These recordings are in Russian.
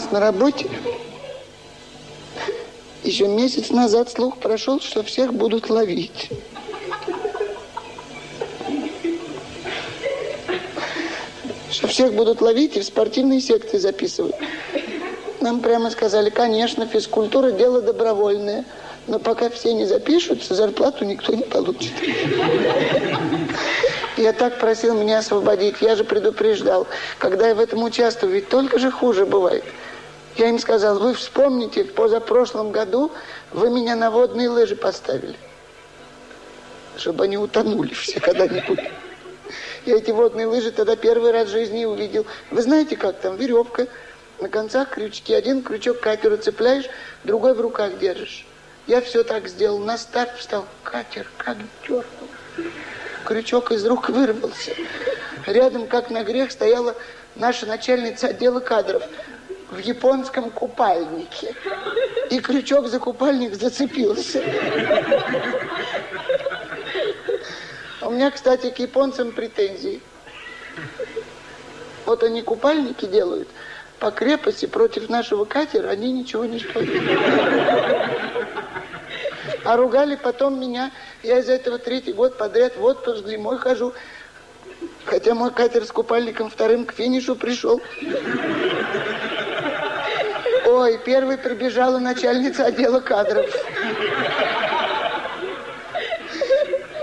нас на работе еще месяц назад слух прошел, что всех будут ловить. Что всех будут ловить и в спортивные секции записывать. Нам прямо сказали, конечно, физкультура – дело добровольное. Но пока все не запишутся, зарплату никто не получит. Я так просил меня освободить. Я же предупреждал. Когда я в этом участвую, ведь только же хуже бывает. Я им сказал, вы вспомните, в позапрошлом году вы меня на водные лыжи поставили. Чтобы они утонули все когда-нибудь. Я эти водные лыжи тогда первый раз в жизни увидел. Вы знаете, как там веревка, на концах крючки. Один крючок катеру цепляешь, другой в руках держишь. Я все так сделал. На старт встал. Катер как дернул. Крючок из рук вырвался. Рядом, как на грех, стояла наша начальница отдела кадров в японском купальнике. И крючок за купальник зацепился. У меня, кстати, к японцам претензии. Вот они купальники делают. По крепости против нашего катера они ничего не стоят. А ругали потом меня. Я из этого третий год подряд в отпуск зимой хожу. Хотя мой катер с купальником вторым к финишу пришел. Ой, первой прибежала начальница отдела кадров.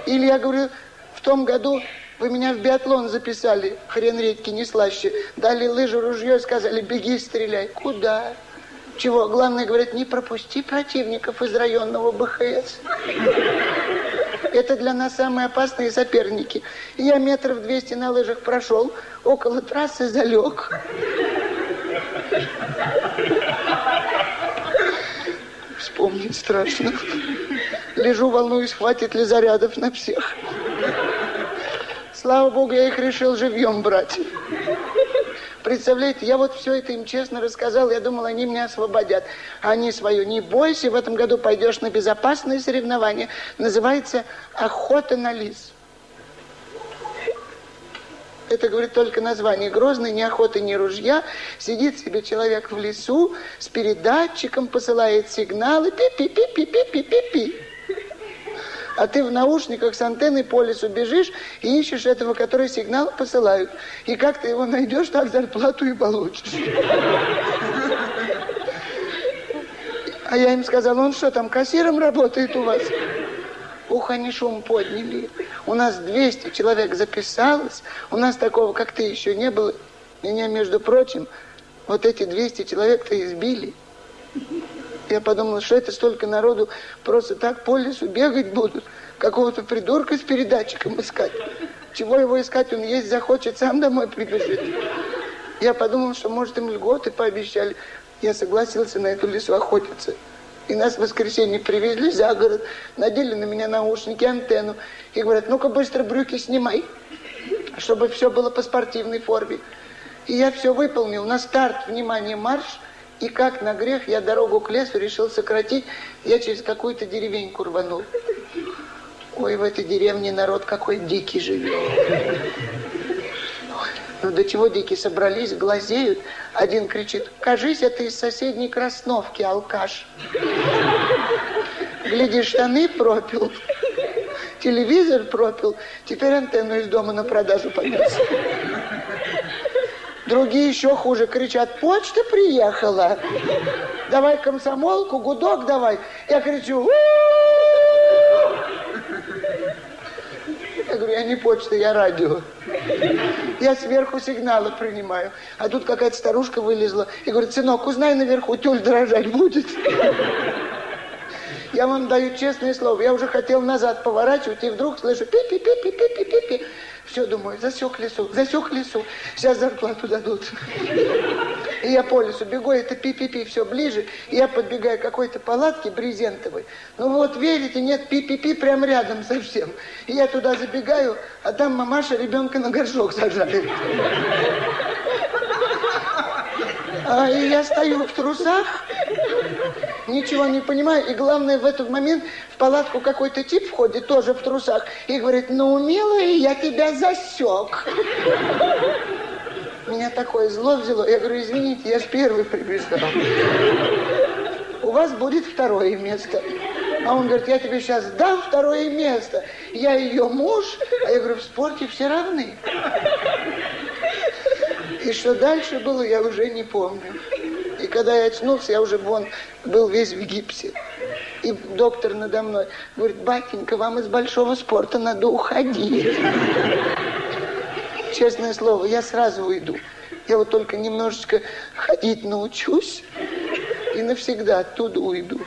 Или я говорю, в том году вы меня в биатлон записали, хрен редьки не слаще. Дали лыжу, ружье сказали, беги, стреляй. Куда? Чего? Главное, говорят, не пропусти противников из районного БХС. Это для нас самые опасные соперники. Я метров 200 на лыжах прошел, около трассы залег. Вспомнить страшно. Лежу, волнуюсь, хватит ли зарядов на всех. Слава богу, я их решил живьем брать. Представляете, я вот все это им честно рассказал, я думал, они меня освободят. Они свою, не бойся, в этом году пойдешь на безопасное соревнование. Называется «Охота на лис». Это, говорит, только название. Грозный, ни охоты, ни ружья. Сидит себе человек в лесу, с передатчиком посылает сигналы. Пи-пи-пи-пи-пи-пи-пи-пи. А ты в наушниках с антенной по лесу бежишь и ищешь этого, который сигнал посылают. И как ты его найдешь, так зарплату и получишь. А я им сказал, он что там, кассиром работает у вас? Ух, они шум подняли. У нас 200 человек записалось. У нас такого, как ты, еще не было. Меня, между прочим, вот эти 200 человек-то избили. Я подумал, что это столько народу просто так по лесу бегать будут. Какого-то придурка с передатчиком искать. Чего его искать? Он есть захочет, сам домой прибежит. Я подумал, что, может, им льготы пообещали. Я согласился на эту лесу охотиться. И нас в воскресенье привезли за город, надели на меня наушники, антенну. И говорят, ну-ка быстро брюки снимай, чтобы все было по спортивной форме. И я все выполнил. На старт, внимание, марш. И как на грех я дорогу к лесу решил сократить. Я через какую-то деревеньку рванул. Ой, в этой деревне народ какой дикий живет. До чего дикие собрались, глазеют. Один кричит, кажись, это из соседней Красновки, алкаш. Гляди, штаны пропил, телевизор пропил, теперь антенну из дома на продажу понес. Другие еще хуже кричат, почта приехала. Давай комсомолку, гудок давай. Я кричу, -у Я говорю, я не почта, я радио. Я сверху сигналы принимаю. А тут какая-то старушка вылезла и говорит, сынок, узнай наверху, тюль дрожать будет. Я вам даю честное слово, я уже хотел назад поворачивать, и вдруг слышу пи-пи-пи-пи-пи-пи-пи. Все, думаю, засек лесу, засек лесу, сейчас зарплату дадут. И я по лесу бегу, это пи-пи-пи, все ближе, и я подбегаю к какой-то палатке брезентовой. Ну вот, верите, нет, пи-пи-пи прям рядом совсем. И я туда забегаю, а там мамаша ребенка на горшок сажает. А, и я стою в трусах, ничего не понимаю. И главное, в этот момент в палатку какой-то тип входит, тоже в трусах, и говорит, ну, милая, я тебя засек. Такое зло взяло. Я говорю, извините, я же первый прибежал. У вас будет второе место. А он говорит, я тебе сейчас дам второе место. Я ее муж, а я говорю, в спорте все равны. И что дальше было, я уже не помню. И когда я очнулся, я уже вон был весь в гипсе. И доктор надо мной говорит, батенька, вам из большого спорта надо уходить. Честное слово, я сразу уйду. Я вот только немножечко ходить научусь и навсегда оттуда уйду.